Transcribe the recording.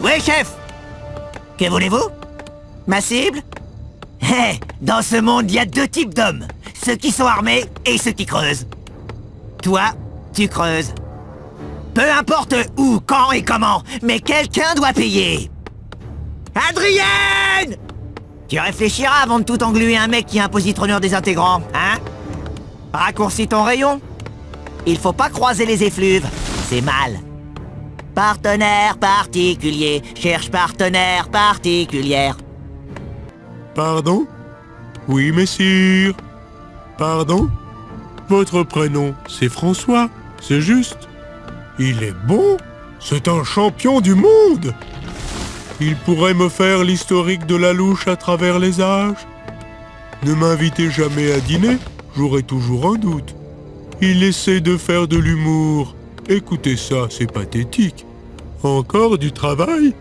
Oui, chef Que voulez-vous? Ma cible? Hé, dans ce monde, il y a deux types d'hommes. Ceux qui sont armés et ceux qui creusent. Toi, tu creuses. Peu importe où, quand et comment, mais quelqu'un doit payer. Adrienne Tu réfléchiras avant de tout engluer un mec qui est un positronneur désintégrant, hein? Raccourcis ton rayon. Il faut pas croiser les effluves, c'est mal. Partenaire particulier, cherche partenaire particulière. Pardon? Oui, messire. Pardon? Votre prénom, c'est François, c'est juste. Il est bon C'est un champion du monde Il pourrait me faire l'historique de la louche à travers les âges Ne m'invitez jamais à dîner, j'aurai toujours un doute. Il essaie de faire de l'humour. Écoutez ça, c'est pathétique. Encore du travail?